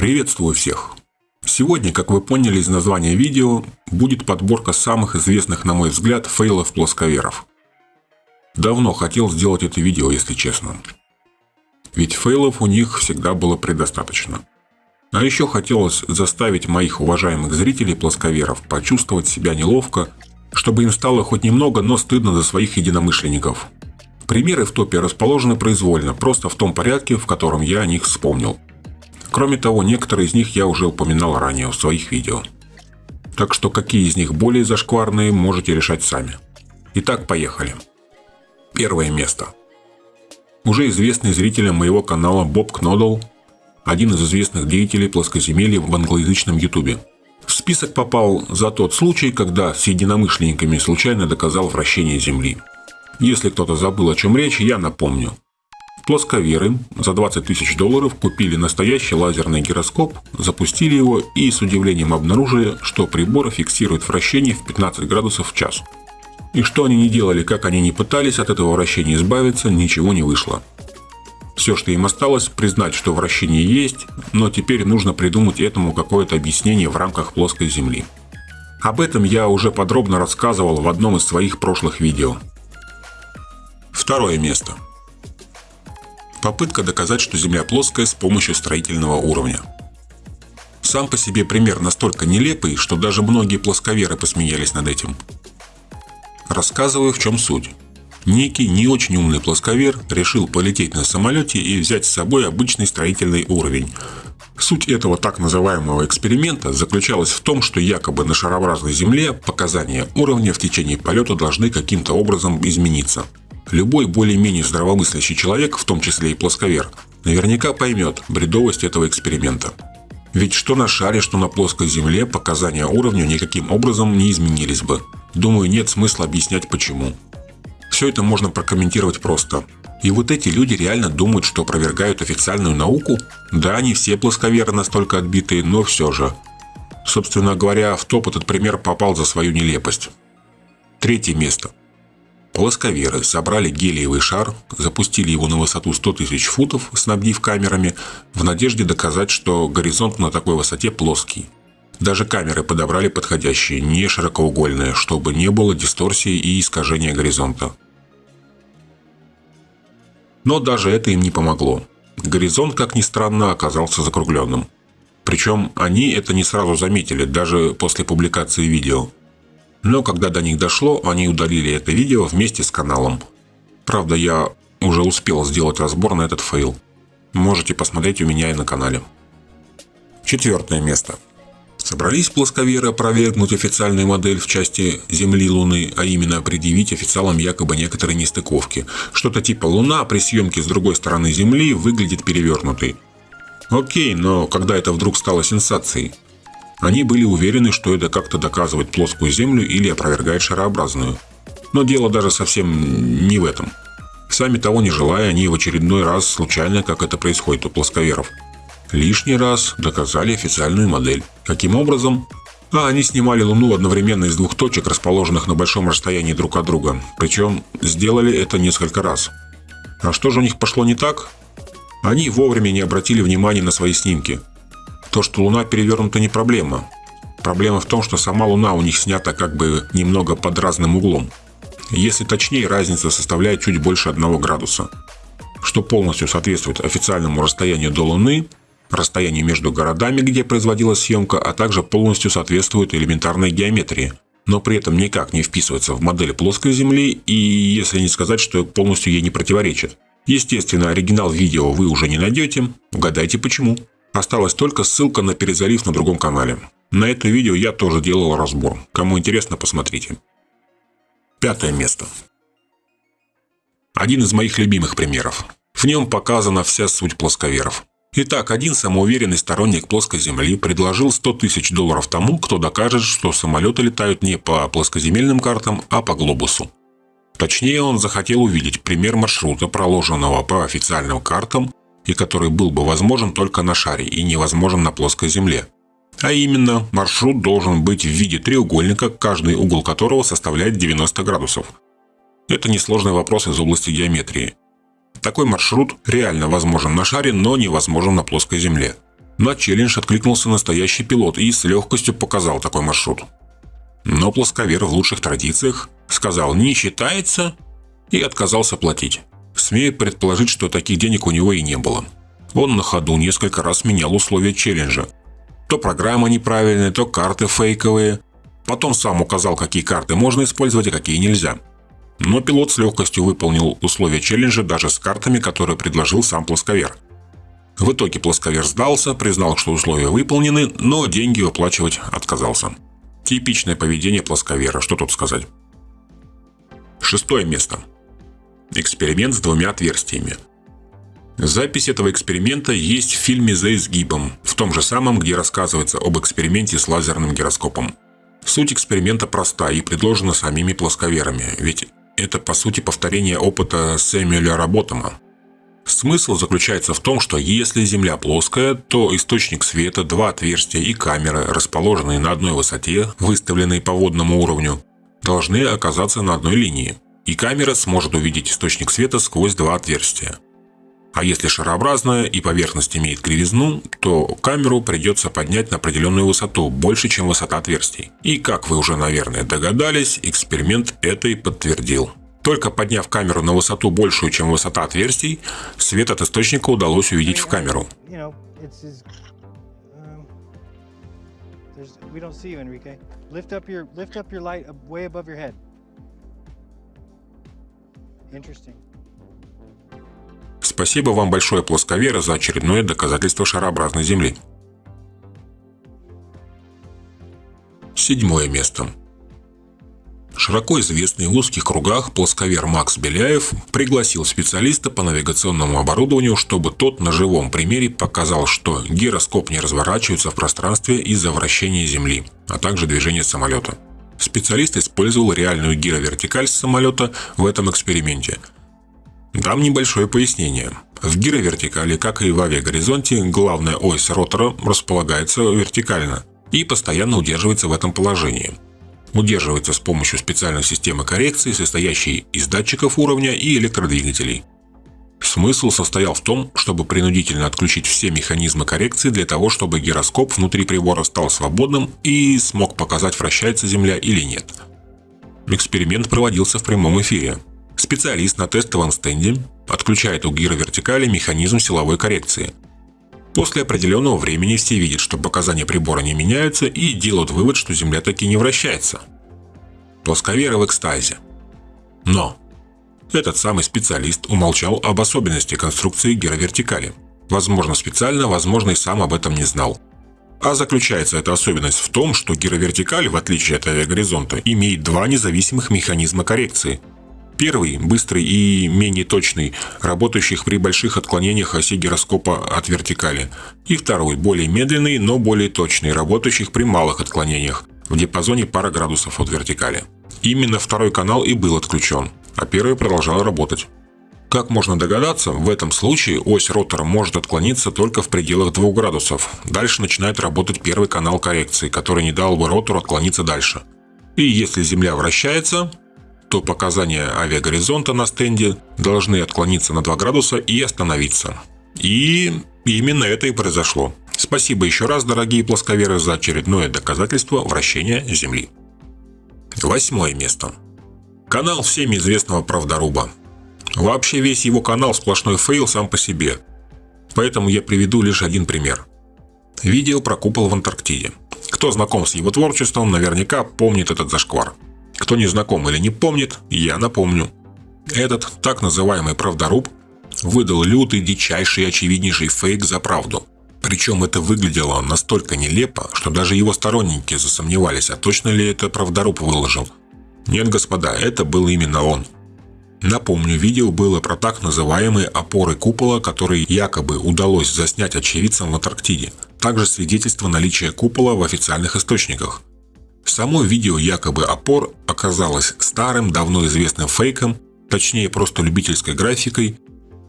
Приветствую всех! Сегодня, как вы поняли из названия видео, будет подборка самых известных, на мой взгляд, фейлов плосковеров. Давно хотел сделать это видео, если честно. Ведь фейлов у них всегда было предостаточно. А еще хотелось заставить моих уважаемых зрителей плосковеров почувствовать себя неловко, чтобы им стало хоть немного, но стыдно за своих единомышленников. Примеры в топе расположены произвольно, просто в том порядке, в котором я о них вспомнил. Кроме того, некоторые из них я уже упоминал ранее в своих видео. Так что какие из них более зашкварные, можете решать сами. Итак, поехали. Первое место. Уже известный зрителям моего канала Боб Кнодл, один из известных деятелей плоскоземелья в англоязычном ютубе. В список попал за тот случай, когда с единомышленниками случайно доказал вращение Земли. Если кто-то забыл, о чем речь, я напомню. Плосковеры за 20 тысяч долларов купили настоящий лазерный гироскоп, запустили его и с удивлением обнаружили, что прибор фиксирует вращение в 15 градусов в час. И что они не делали, как они не пытались от этого вращения избавиться, ничего не вышло. Все, что им осталось, признать, что вращение есть, но теперь нужно придумать этому какое-то объяснение в рамках плоской Земли. Об этом я уже подробно рассказывал в одном из своих прошлых видео. Второе место. Попытка доказать, что Земля плоская с помощью строительного уровня. Сам по себе пример настолько нелепый, что даже многие плосковеры посмеялись над этим. Рассказываю, в чем суть. Некий не очень умный плосковер решил полететь на самолете и взять с собой обычный строительный уровень. Суть этого так называемого эксперимента заключалась в том, что якобы на шарообразной Земле показания уровня в течение полета должны каким-то образом измениться. Любой более-менее здравомыслящий человек, в том числе и плосковер, наверняка поймет бредовость этого эксперимента. Ведь что на шаре, что на плоской Земле показания уровня никаким образом не изменились бы. Думаю, нет смысла объяснять почему. Все это можно прокомментировать просто. И вот эти люди реально думают, что опровергают официальную науку? Да, не все плосковеры настолько отбитые, но все же. Собственно говоря, в топ этот пример попал за свою нелепость. Третье место. Плосковеры собрали гелиевый шар, запустили его на высоту 100 тысяч футов, снабдив камерами, в надежде доказать, что горизонт на такой высоте плоский. Даже камеры подобрали подходящие, не широкоугольные, чтобы не было дисторсии и искажения горизонта. Но даже это им не помогло. Горизонт, как ни странно, оказался закругленным. Причем они это не сразу заметили, даже после публикации видео. Но когда до них дошло, они удалили это видео вместе с каналом. Правда, я уже успел сделать разбор на этот фейл. Можете посмотреть у меня и на канале. Четвертое место. Собрались плосковеры опровергнуть официальную модель в части Земли-Луны, а именно предъявить официалам якобы некоторые нестыковки. Что-то типа Луна при съемке с другой стороны Земли выглядит перевернутой. Окей, но когда это вдруг стало сенсацией? Они были уверены, что это как-то доказывает плоскую Землю или опровергает шарообразную. Но дело даже совсем не в этом. Сами того не желая, они в очередной раз случайно, как это происходит у плосковеров, лишний раз доказали официальную модель. Каким образом? А они снимали Луну одновременно из двух точек, расположенных на большом расстоянии друг от друга. Причем сделали это несколько раз. А что же у них пошло не так? Они вовремя не обратили внимания на свои снимки. То, что Луна перевернута, не проблема. Проблема в том, что сама Луна у них снята как бы немного под разным углом. Если точнее, разница составляет чуть больше 1 градуса, что полностью соответствует официальному расстоянию до Луны, расстоянию между городами, где производилась съемка, а также полностью соответствует элементарной геометрии, но при этом никак не вписывается в модель плоской Земли и, если не сказать, что полностью ей не противоречит. Естественно, оригинал видео вы уже не найдете, угадайте почему. Осталась только ссылка на перезалив на другом канале. На это видео я тоже делал разбор. Кому интересно, посмотрите. Пятое место. Один из моих любимых примеров. В нем показана вся суть плосковеров. Итак, один самоуверенный сторонник плоской Земли предложил 100 тысяч долларов тому, кто докажет, что самолеты летают не по плоскоземельным картам, а по глобусу. Точнее, он захотел увидеть пример маршрута, проложенного по официальным картам и который был бы возможен только на шаре и невозможен на плоской Земле. А именно, маршрут должен быть в виде треугольника, каждый угол которого составляет 90 градусов. Это несложный вопрос из области геометрии. Такой маршрут реально возможен на шаре, но невозможен на плоской Земле. На челлендж откликнулся настоящий пилот и с легкостью показал такой маршрут. Но плосковер в лучших традициях сказал «не считается» и отказался платить. Смею предположить, что таких денег у него и не было. Он на ходу несколько раз менял условия челленджа. То программа неправильная, то карты фейковые. Потом сам указал, какие карты можно использовать, а какие нельзя. Но пилот с легкостью выполнил условия челленджа даже с картами, которые предложил сам плосковер. В итоге плосковер сдался, признал, что условия выполнены, но деньги выплачивать отказался. Типичное поведение плосковера, что тут сказать. Шестое место. Эксперимент с двумя отверстиями. Запись этого эксперимента есть в фильме «За изгибом», в том же самом, где рассказывается об эксперименте с лазерным гироскопом. Суть эксперимента проста и предложена самими плосковерами, ведь это по сути повторение опыта Сэмюэля Работома. Смысл заключается в том, что если Земля плоская, то источник света, два отверстия и камеры, расположенные на одной высоте, выставленные по водному уровню, должны оказаться на одной линии, и камера сможет увидеть источник света сквозь два отверстия. А если шарообразная и поверхность имеет кривизну, то камеру придется поднять на определенную высоту, больше, чем высота отверстий. И как вы уже, наверное, догадались, эксперимент это и подтвердил. Только подняв камеру на высоту большую, чем высота отверстий, свет от источника удалось увидеть в камеру. Interesting. Спасибо вам большое, плосковеры, за очередное доказательство шарообразной Земли. Седьмое место. Широко известный в узких кругах плосковер Макс Беляев пригласил специалиста по навигационному оборудованию, чтобы тот на живом примере показал, что гироскоп не разворачивается в пространстве из-за вращения Земли, а также движения самолета. Специалист использовал реальную гировертикаль с самолета в этом эксперименте – Дам небольшое пояснение. В гировертикали, как и в авиагоризонте, главная ось ротора располагается вертикально и постоянно удерживается в этом положении. Удерживается с помощью специальной системы коррекции, состоящей из датчиков уровня и электродвигателей. Смысл состоял в том, чтобы принудительно отключить все механизмы коррекции для того, чтобы гироскоп внутри прибора стал свободным и смог показать, вращается Земля или нет. Эксперимент проводился в прямом эфире. Специалист на тестовом стенде отключает у гировертикали механизм силовой коррекции. После определенного времени все видят, что показания прибора не меняются и делают вывод, что Земля таки не вращается. Плосковеры в экстазе. Но этот самый специалист умолчал об особенности конструкции гировертикали. Возможно специально, возможно и сам об этом не знал. А заключается эта особенность в том, что гировертикаль, в отличие от авиагоризонта, имеет два независимых механизма коррекции – Первый, быстрый и менее точный, работающих при больших отклонениях оси гироскопа от вертикали. И второй, более медленный, но более точный, работающих при малых отклонениях, в диапазоне пара градусов от вертикали. Именно второй канал и был отключен, а первый продолжал работать. Как можно догадаться, в этом случае ось ротора может отклониться только в пределах 2 градусов. Дальше начинает работать первый канал коррекции, который не дал бы ротору отклониться дальше. И если Земля вращается, то показания авиагоризонта на стенде должны отклониться на 2 градуса и остановиться. И именно это и произошло. Спасибо еще раз, дорогие плосковеры, за очередное доказательство вращения Земли. Восьмое место. Канал всеми известного правдоруба. Вообще весь его канал сплошной фейл сам по себе. Поэтому я приведу лишь один пример. Видео про купол в Антарктиде. Кто знаком с его творчеством, наверняка помнит этот зашквар. Кто не знаком или не помнит, я напомню. Этот так называемый правдоруб выдал лютый, дичайший и очевиднейший фейк за правду. Причем это выглядело настолько нелепо, что даже его сторонники засомневались, а точно ли это правдоруб выложил. Нет, господа, это был именно он. Напомню, видео было про так называемые опоры купола, которые якобы удалось заснять очевидцам в Антарктиде. Также свидетельство наличия купола в официальных источниках. Само видео якобы опор оказалось старым, давно известным фейком, точнее просто любительской графикой,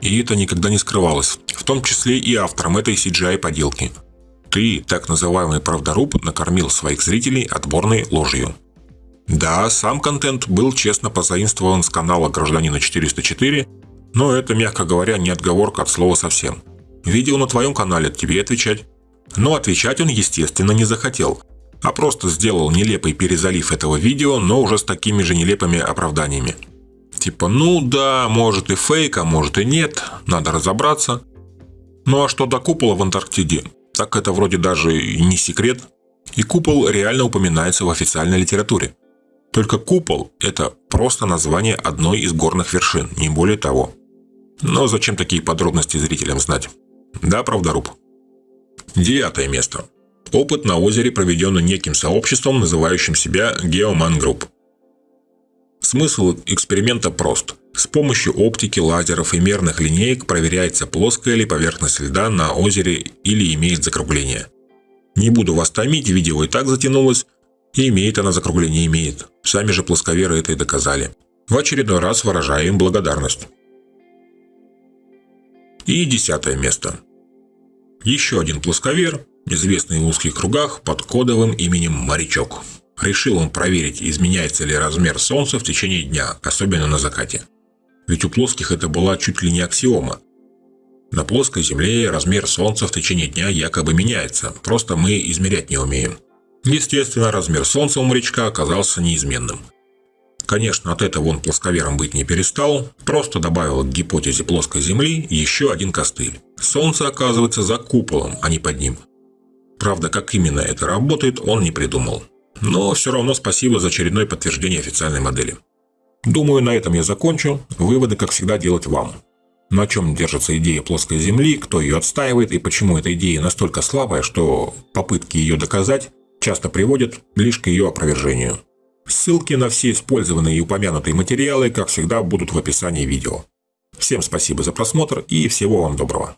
и это никогда не скрывалось, в том числе и автором этой CGI-поделки. Ты, так называемый правдоруб, накормил своих зрителей отборной ложью. Да, сам контент был честно позаимствован с канала Гражданина 404, но это, мягко говоря, не отговорка от слова совсем. Видео на твоем канале, тебе отвечать. Но отвечать он, естественно, не захотел, а просто сделал нелепый перезалив этого видео, но уже с такими же нелепыми оправданиями. Типа, ну да, может и фейк, а может и нет, надо разобраться. Ну а что до купола в Антарктиде? Так это вроде даже и не секрет. И купол реально упоминается в официальной литературе. Только купол – это просто название одной из горных вершин, не более того. Но зачем такие подробности зрителям знать? Да, правдоруб. Девятое место. Опыт на озере проведен неким сообществом, называющим себя Geoman Group. Смысл эксперимента прост. С помощью оптики, лазеров и мерных линеек проверяется, плоская ли поверхность льда на озере или имеет закругление. Не буду вас томить, видео и так затянулось, и имеет она закругление, имеет. Сами же плосковеры это и доказали. В очередной раз выражаю им благодарность. И десятое место. Еще один плосковер, известный в узких кругах под кодовым именем «Морячок». Решил он проверить, изменяется ли размер Солнца в течение дня, особенно на закате. Ведь у плоских это была чуть ли не аксиома. На плоской Земле размер Солнца в течение дня якобы меняется, просто мы измерять не умеем. Естественно, размер Солнца у морячка оказался неизменным. Конечно, от этого он плосковером быть не перестал, просто добавил к гипотезе плоской Земли еще один костыль. Солнце оказывается за куполом, а не под ним. Правда, как именно это работает, он не придумал. Но все равно спасибо за очередное подтверждение официальной модели. Думаю, на этом я закончу. Выводы, как всегда, делать вам. На чем держится идея плоской Земли, кто ее отстаивает и почему эта идея настолько слабая, что попытки ее доказать часто приводят лишь к ее опровержению. Ссылки на все использованные и упомянутые материалы, как всегда, будут в описании видео. Всем спасибо за просмотр и всего вам доброго.